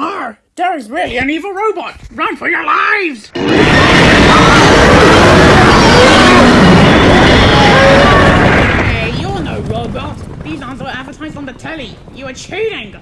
Ah, there is really an evil robot! Run for your lives! Hey, you're no robot! These aren't advertised on the telly! You are cheating!